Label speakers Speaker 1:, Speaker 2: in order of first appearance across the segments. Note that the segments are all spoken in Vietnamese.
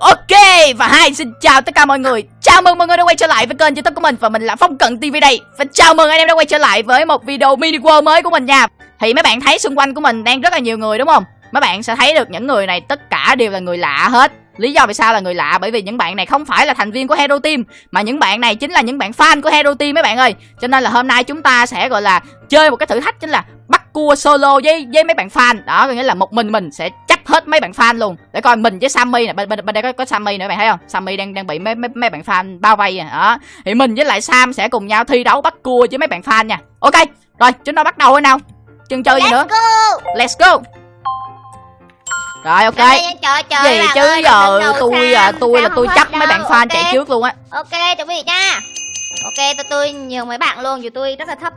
Speaker 1: Ok, và hai, xin chào tất cả mọi người. Chào mừng mọi người đã quay trở lại với kênh youtube của mình Và mình là Phong Cận TV đây. Và chào mừng anh em đã quay trở lại với một video mini world mới của mình nha. Thì mấy bạn thấy xung quanh của mình đang rất là nhiều người, đúng không? Mấy bạn sẽ thấy được những người này, tất cả đều là người lạ hết. Lý do vì sao là người lạ? Bởi vì những bạn này không phải là thành viên của Hero Team Mà những bạn này chính là những bạn fan của Hero Team mấy bạn ơi. Cho nên là hôm nay chúng ta sẽ gọi là chơi một cái thử thách chính là bắt cua solo với với mấy bạn fan. Đó có nghĩa là một mình mình sẽ chấp hết mấy bạn fan luôn. Để coi mình với Sammy nè bên, bên, bên đây có, có Sammy nữa bạn thấy không? Sammy đang đang bị mấy mấy, mấy bạn fan bao vây à. Đó. Thì mình với lại Sam sẽ cùng nhau thi đấu bắt cua với mấy bạn fan nha. Ok rồi chúng ta bắt đầu thôi nào. Chân chơi gì nữa?
Speaker 2: Go.
Speaker 1: Let's go rồi ok
Speaker 2: Trời, trời, trời,
Speaker 1: gì chứ
Speaker 2: ơi,
Speaker 1: giờ tôi à tôi là tôi
Speaker 2: hết
Speaker 1: mấy bạn fan chạy trước luôn á
Speaker 2: Ok, chuẩn bị nha. Ok, tôi tôi nhường mấy bạn luôn, dù tôi rất là thấp.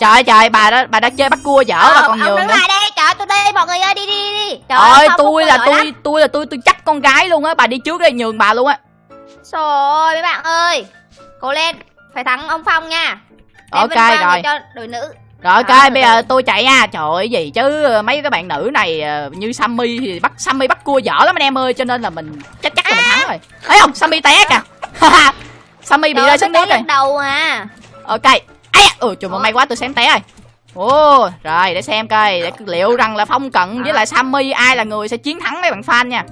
Speaker 1: trời ơi, trời bà đã bà đã chơi bắt cua dở
Speaker 2: Ờ,
Speaker 1: bà còn nhường nữa
Speaker 2: lại đây, trời tôi đây, mọi người ơi, đi đi đi. Trời ơi,
Speaker 1: tôi là tôi tôi là tôi tôi chấp con gái luôn á bà đi trước đây nhường bà luôn á
Speaker 2: Trời ơi, mấy bạn ơi. Cố lên, phải thắng ông Phong nha. Để
Speaker 1: Ok, rồi.
Speaker 2: cho đội nữ.
Speaker 1: Rồi
Speaker 2: À,
Speaker 1: bây giờ tôi chạy nha. Trời ơi gì chứ? Mấy cái bạn nữ này ờ, như Sammy thì bắt Sammy bắt cua dở lắm anh em ơi cho nên là mình chắc chắc là mình thắng rồi. Thấy không Sammy té kìa. Sammy bị rơi
Speaker 2: ơi,
Speaker 1: xuống nước rồi.
Speaker 2: đầu à.
Speaker 1: ok. Ai ừ trời mà may quá tôi xém té rồi. Ồ rồi để xem coi. Để liệu rằng là phong cận với lại sammy ai là người sẽ chiến thắng mấy bạn fan nha.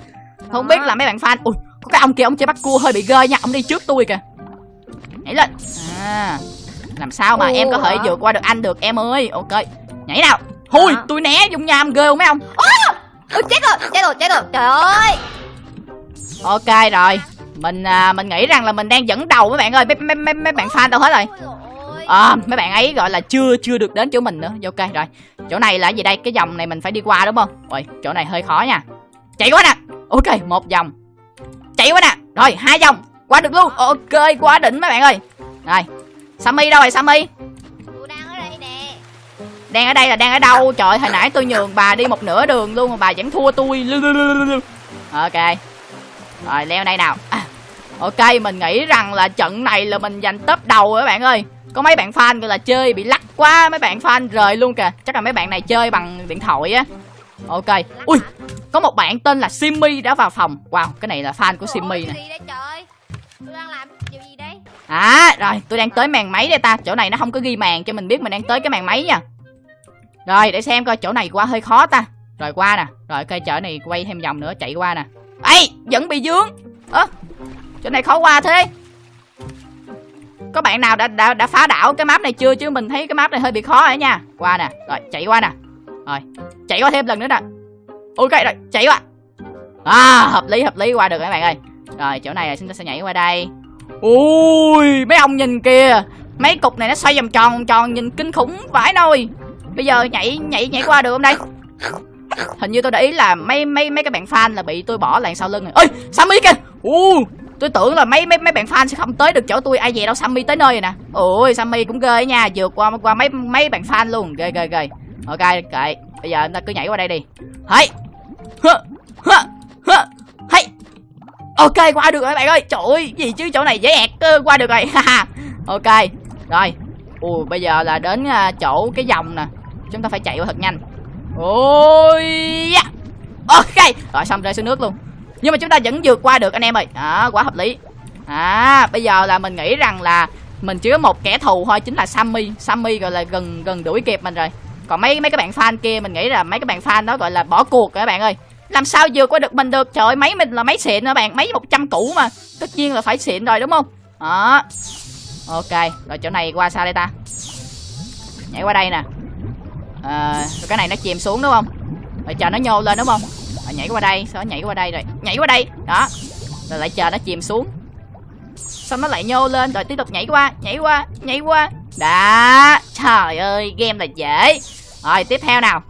Speaker 1: Không biết là mấy bạn fan ui có cái ông kia ông chơi bắt cua hơi bị ghê nha. Ông đi trước tôi kìa. Nhảy lên. À làm sao mà
Speaker 2: Ồ,
Speaker 1: em có thể vượt qua được anh được em ơi? Ok nhảy nào. Hui, tôi né dung nham ghê không mấy ông?
Speaker 2: Ôi, chết rồi, chết rồi, chết rồi. Trời ơi.
Speaker 1: ok rồi mình à, mình nghĩ rằng là mình đang dẫn đầu mấy bạn ơi. Mấy mấy mấy, mấy bạn fan đâu hết rồi? À, mấy bạn ấy gọi là chưa chưa được đến chỗ mình nữa. Ok rồi. Chỗ này là gì đây? Cái dòng này mình phải đi qua đúng không? Rồi chỗ này hơi khó nha. Chạy quá nè. Ok một vòng. Chạy quá nè. Rồi hai vòng. Qua được luôn. Ok quá đỉnh mấy bạn ơi. Rồi sammy đâu rồi sammy?
Speaker 2: Tôi đang ở đây nè.
Speaker 1: đang ở đây là đang ở đâu? Trời hồi nãy tôi nhường bà đi một nửa đường luôn mà bà vẫn thua tôi. Ok. Rồi leo đây nào. À, ok mình nghĩ rằng là trận này là mình giành top đầu các bạn ơi. Có mấy bạn fan gọi là chơi bị lắc quá mấy bạn fan rời luôn kìa. Chắc là mấy bạn này chơi bằng điện thoại á. Ok. Ui có một bạn tên là simmy đã vào phòng. Wow cái này là fan của simmy nè À rồi tôi đang tới màn máy đây ta. Chỗ này nó không có ghi màn cho mình biết mình đang tới cái màn máy nha. Rồi để xem coi chỗ này qua hơi khó ta. Rồi qua nè. Rồi cây chợ này quay thêm vòng nữa chạy qua nè. Ấy vẫn bị dướng Ơ chỗ này khó qua thế. Có bạn nào đã, đã đã phá đảo cái map này chưa? Chứ mình thấy cái map này hơi bị khó rồi nha. Qua nè. Rồi chạy qua nè. Rồi chạy qua thêm lần nữa nè. Ok rồi chạy qua. À hợp lý hợp lý qua được các bạn ơi. Rồi chỗ này là chúng ta sẽ nhảy qua đây. Ui mấy ông nhìn kìa. Mấy cục này nó xoay vòng tròn vòng tròn, Nhìn kinh khủng vãi nôi. Bây giờ nhảy nhảy nhảy qua được không đây? Hình như tôi để ý là mấy mấy mấy cái bạn fan là bị tôi bỏ lại sau lưng rồi. Ơi Sammy kìa. U Tôi tưởng là mấy mấy mấy bạn fan sẽ không tới được chỗ tôi. Ai về đâu Sammy tới nơi rồi nè. Ôi, Sammy cũng ghê nha. Vượt qua qua mấy mấy bạn fan luôn. Ghê ghê ghê. Ok kệ Bây giờ chúng ta cứ nhảy qua đây đi. Hãy Ok, qua được rồi các bạn ơi. Trời ơi gì chứ? Chỗ này dễ ẹt cơ, qua được rồi. Ok, Rồi. Ui, bây giờ là đến à, chỗ cái dòng nè. Chúng ta phải chạy qua thật nhanh. Ôi yeah. Ok, Rồi, xong rơi xuống nước luôn. Nhưng mà chúng ta vẫn vượt qua được, anh em ơi. Đó, quá hợp lý. À bây giờ là mình nghĩ rằng là Mình chỉ có một kẻ thù thôi, Chính là Sammy. Sammy gọi là gần gần đuổi kịp mình rồi. Còn mấy mấy các bạn fan kia, Mình nghĩ là mấy cái bạn fan đó gọi là bỏ cuộc rồi, các bạn ơi làm sao vượt qua được mình được trời ơi máy mình là máy xịn đó bạn? Máy 100 cũ mà. Tất nhiên là phải xịn rồi đúng không? Đó. Ok rồi chỗ này qua sao đây ta? Nhảy qua đây nè. À, rồi cái này nó chìm xuống đúng không? Rồi chờ nó nhô lên đúng không? Rồi nhảy qua đây sao nhảy qua đây rồi. Nhảy qua đây. Đó. Rồi lại chờ nó chìm xuống. Xong nó lại nhô lên rồi tiếp tục nhảy qua nhảy qua nhảy qua. Đã trời ơi game là dễ. Rồi tiếp theo nào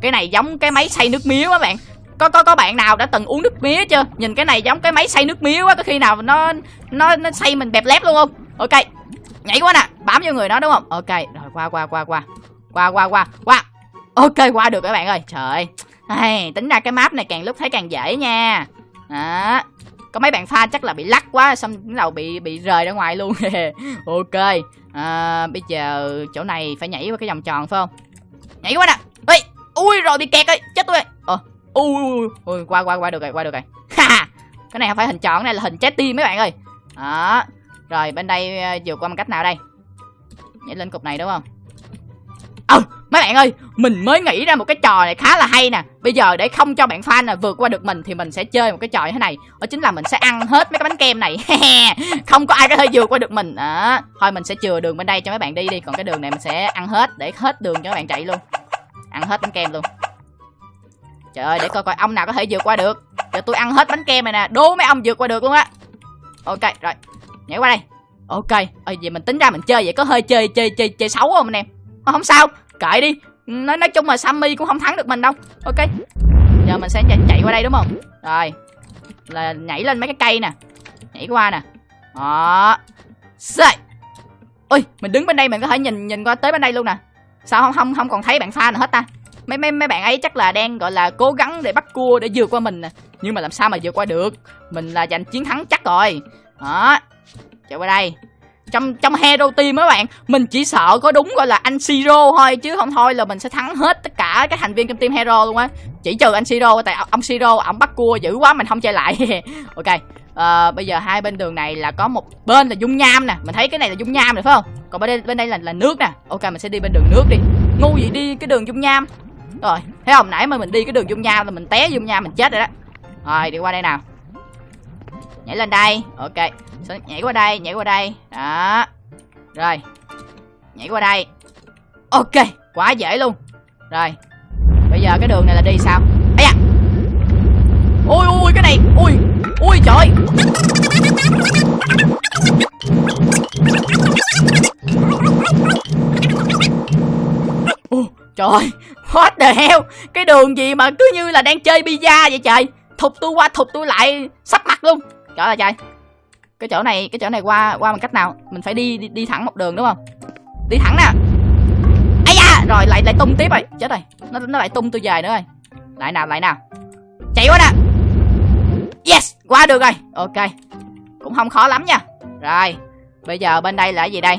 Speaker 1: cái này giống cái máy xay nước mía quá bạn. Có có có bạn nào đã từng uống nước mía chưa? Nhìn cái này giống cái máy xay nước mía quá có khi nào nó nó nó xay mình bẹp lép luôn không? Ok nhảy qua nè bám vô người nó đúng không? Ok rồi qua qua qua qua. Qua qua qua qua. Ok qua được các bạn ơi. Trời ơi. Tính ra cái map này càng lúc thấy càng dễ nha. Đó. Có mấy bạn pha chắc là bị lắc quá xong đầu bị bị rời ra ngoài luôn. Ok. À, bây giờ chỗ này phải nhảy qua cái vòng tròn phải không? Nhảy qua nè ui, rồi bị kẹt rồi, chết tôi ờ ui ui ui qua qua qua được rồi, qua được rồi. Ha cái này không phải hình tròn, cái này là hình trái tim mấy bạn ơi. Đó, rồi bên đây ờ, vượt qua bằng cách nào đây? Nhảy lên cục này đúng không? Ờ mấy bạn ơi, mình mới nghĩ ra một cái trò này khá là hay nè. Bây giờ để không cho bạn fan là vượt qua được mình thì mình sẽ chơi một cái trò như thế này. Đó chính là mình sẽ ăn hết mấy cái bánh kem này. Không có ai có thể vượt qua được mình. Đó, thôi mình sẽ chừa đường bên đây cho mấy bạn đi đi. Còn cái đường này mình sẽ ăn hết, để hết đường cho mấy bạn chạy luôn ăn hết bánh kem luôn. Trời ơi để coi coi ông nào có thể vượt qua được. Giờ tôi ăn hết bánh kem này nè đố mấy ông vượt qua được luôn á. Ok rồi. Nhảy qua đây. Ok. Ờ vậy mình tính ra mình chơi vậy có hơi chơi chơi chơi chơi xấu không anh em? Ờ, không sao. Kệ đi. Nói nói chung là sammy cũng không thắng được mình đâu. Ok. Giờ mình sẽ chạy, chạy qua đây đúng không? Rồi. Là nhảy lên mấy cái cây nè. Nhảy qua nè. Đó. Xê. ui mình đứng bên đây mình có thể nhìn nhìn qua tới bên đây luôn nè sao không không không còn thấy bạn pha nào hết ta? Mấy mấy mấy bạn ấy chắc là đang, gọi là, cố gắng để bắt cua để vượt qua mình nè. Nhưng mà làm sao mà vượt qua được? Mình là giành chiến thắng chắc rồi. Đó. Chạy qua đây. Trong trong hero team mấy bạn, mình chỉ sợ có đúng, gọi là, anh siro thôi, chứ không thôi là mình sẽ thắng hết tất cả các thành viên trong team hero luôn á. Chỉ trừ anh siro, tại ông siro ổng bắt cua dữ quá, mình không chơi lại. Ok. Ờ, bây giờ hai bên đường này là có một bên là dung nham nè. Mình thấy cái này là dung nham rồi phải không? Còn bên đây bên đây là là nước nè. Ok mình sẽ đi bên đường nước đi. Ngu gì đi cái đường dung nham? Rồi thấy không? Nãy mà mình đi cái đường dung nham là mình té dung nham mình chết rồi đó. Rồi đi qua đây nào. Nhảy lên đây. Ok. Sẽ nhảy qua đây nhảy qua đây. Đó. Rồi. Nhảy qua đây. Ok quá dễ luôn. Rồi. Bây giờ cái đường này là đi sao? Ấy à ôi ui cái này. Ui. Trời what the hell cái đường gì mà cứ như là đang chơi pizza vậy trời? Thụt tôi qua thụt tôi lại sắp mặt luôn. Trời ơi trời. Cái chỗ này cái chỗ này qua qua bằng cách nào? Mình phải đi đi, đi thẳng một đường đúng không? Đi thẳng nè. Ây da rồi lại lại tung tiếp rồi. Chết rồi. Nó nó lại tung tôi về nữa rồi. Lại nào lại nào. Chạy quá nè. Yes qua được rồi. Ok. Cũng không khó lắm nha. Rồi bây giờ bên đây là cái gì đây?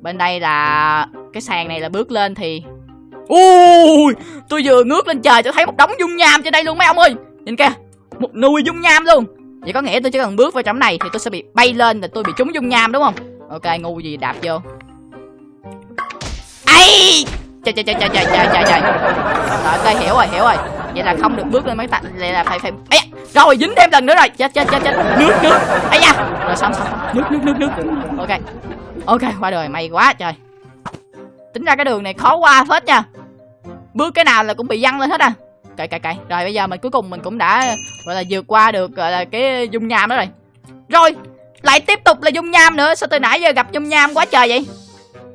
Speaker 1: Bên đây là cái sàn này là bước lên thì Ui, tôi vừa ngước lên trời tôi thấy một đống dung nham trên đây luôn mấy ông ơi. Nhìn kìa, một nùi dung nham luôn. Vậy có nghĩa tôi chỉ cần bước vào trong này thì tôi sẽ bị bay lên là tôi bị trúng dung nham đúng không? Ok, ngu gì đạp vô. Ây Trời trời trời trời trời trời trời trời. Rồi, ok, hiểu rồi, hiểu rồi. Vậy là không được bước lên mấy tạ, vậy là phải phải Ây rồi dính thêm lần nữa rồi. Chết chết chết chết, nước nước. Ây nha. Rồi xong xong, nước nước nước nước. Ok. Ok, qua đời, may quá trời tính ra cái đường này khó qua hết nha. Bước cái nào là cũng bị văng lên hết à. Cậy cậy cậy. Rồi bây giờ mình cuối cùng mình cũng đã gọi là vượt qua được gọi là cái dung nham đó rồi. Rồi lại tiếp tục là dung nham nữa. Sao từ nãy giờ gặp dung nham quá trời vậy?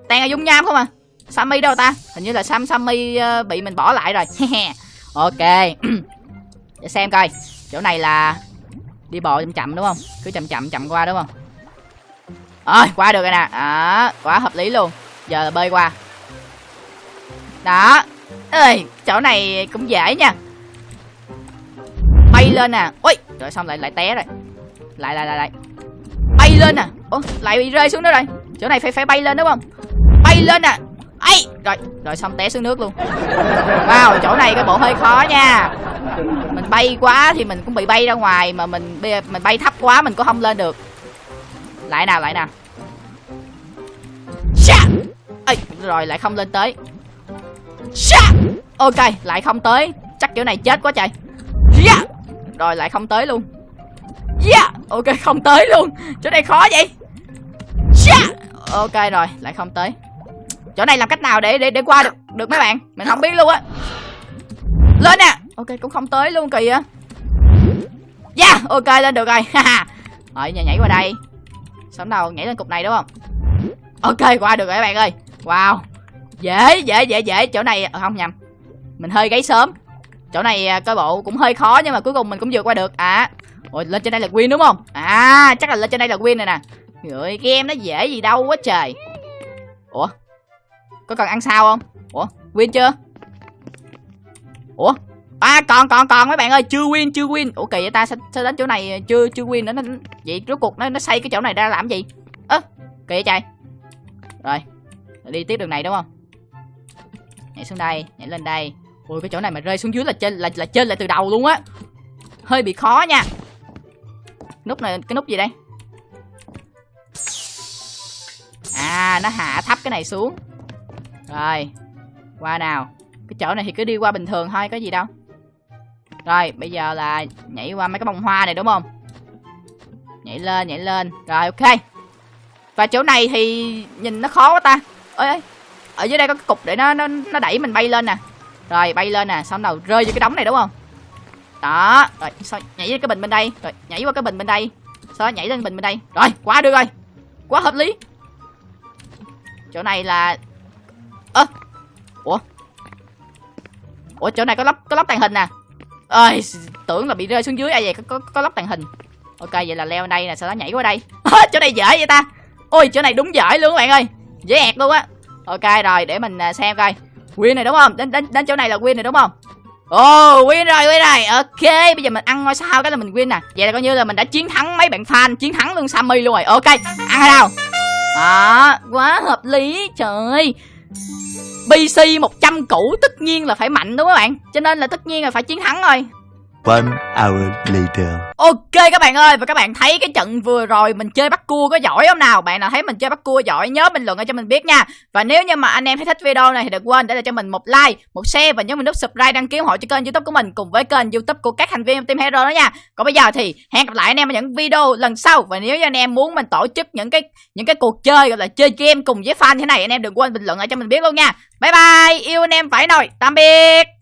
Speaker 1: Toàn là dung nham không à? Sammy đâu ta? Hình như là sam sammy ờ, bị mình bỏ lại rồi. Ok. Để xem coi. Chỗ này là đi bộ chậm chậm đúng không? Cứ chậm chậm chậm qua đúng không? Rồi qua được rồi nè. À, quá hợp lý luôn. Giờ là bơi qua đó. Ơi chỗ này cũng dễ nha. Bay lên nè. Ui rồi xong lại lại té rồi. Lại lại lại lại. Bay lên nè. Ủa lại bị rơi xuống nữa rồi. Chỗ này phải phải bay lên đúng không? Bay lên nè. Ấy rồi rồi xong té xuống nước luôn. Wow chỗ này cái bộ hơi khó nha. Mình bay quá thì mình cũng bị bay ra ngoài mà mình mình bay thấp quá mình cũng không lên được. Lại nào lại nào. Ê, rồi lại không lên tới ok lại không tới. Chắc kiểu này chết quá trời. Yeah. rồi lại không tới luôn. Yeah ok không tới luôn. Chỗ này khó vậy. Yeah. ok rồi lại không tới. Chỗ này làm cách nào để để để qua được được mấy bạn? Mình không biết luôn á. Lên nè! Ok cũng không tới luôn kìa. yeah dạ! ok lên được rồi. Rồi nhảy, nhảy qua đây. Sống đầu nhảy lên cục này đúng không? Ok qua được rồi các bạn ơi. Wow dễ dễ dễ dễ. Chỗ này ờ, không nhầm. Mình hơi gáy sớm. Chỗ này à, coi bộ cũng hơi khó nhưng mà cuối cùng mình cũng vượt qua được. À ôi lên trên đây là win đúng không? À chắc là lên trên đây là win này nè. Người game nó dễ gì đâu quá trời. Ủa? Có cần ăn sao không? Ủa win chưa? Ủa? À còn còn còn mấy bạn ơi. Chưa win chưa win. Ủa kỳ vậy ta? Sao, sao đến chỗ này chưa chưa win nữa? Nó vậy rốt cuộc nó nó xây cái chỗ này ra làm gì? Ơ à, kỳ vậy trời. Rồi đi tiếp đường này đúng không? Nhảy xuống đây, nhảy lên đây. Ôi cái chỗ này mà rơi xuống dưới là trên, là là trên lại từ đầu luôn á. Hơi bị khó nha. Nút này, cái nút gì đây? À nó hạ thấp cái này xuống. Rồi, qua nào. Cái chỗ này thì cứ đi qua bình thường thôi, có gì đâu. Rồi, bây giờ là nhảy qua mấy cái bông hoa này, đúng không? Nhảy lên nhảy lên. Rồi, ok. Và chỗ này thì nhìn nó khó quá ta. Ơi ở dưới đây có cái cục để nó nó nó đẩy mình bay lên nè. Rồi bay lên nè xong đầu rơi vô cái đống này đúng không? Đó rồi sao nhảy lên cái bình bên đây. Rồi nhảy qua cái bình bên đây. Sao nhảy lên bình bên đây. Rồi quá được rồi. Quá hợp lý. Chỗ này là ơ ủa? Ủa chỗ này có lắp có lắp tàng hình nè. Ơi tưởng là bị rơi xuống dưới ai vậy có có, có lắp tàng hình. Ok vậy là leo đây nè sau đó nhảy qua đây. Chỗ này dễ vậy ta. Ôi chỗ này đúng dễ luôn các bạn ơi. Dễ ẹt luôn á ok rồi để mình à, xem coi. Win này đúng không? Đến đến đến chỗ này là win này đúng không? Ồ oh, win rồi win rồi. Ok bây giờ mình ăn ngôi sao cái là mình win nè. Vậy là coi như là mình đã chiến thắng mấy bạn fan chiến thắng luôn sammy luôn rồi. Ok ăn hay nào đó quá hợp lý trời. Ơi PC 100 cũ tất nhiên là phải mạnh đúng không các bạn? Cho nên là tất nhiên là phải chiến thắng rồi.
Speaker 3: One hour later.
Speaker 1: Ok các bạn ơi và các bạn thấy cái trận vừa rồi mình chơi bắt cua có giỏi không nào? Bạn nào thấy mình chơi bắt cua giỏi nhớ bình luận cho mình biết nha. Và nếu như mà anh em thấy thích video này thì đừng quên để lại cho mình một like, một share và nhớ mình nút subscribe đăng ký ủng hộ cho kênh youtube của mình Cùng với kênh youtube của các thành viên Team Hero đó nha. Còn bây giờ thì hẹn gặp lại anh em ở những video lần sau. Và nếu như anh em muốn mình tổ chức những cái những cái cuộc chơi gọi là chơi game cùng với fan thế này Anh em đừng quên bình luận lại cho mình biết luôn nha. Bye bye, yêu anh em phải nồi, tạm biệt.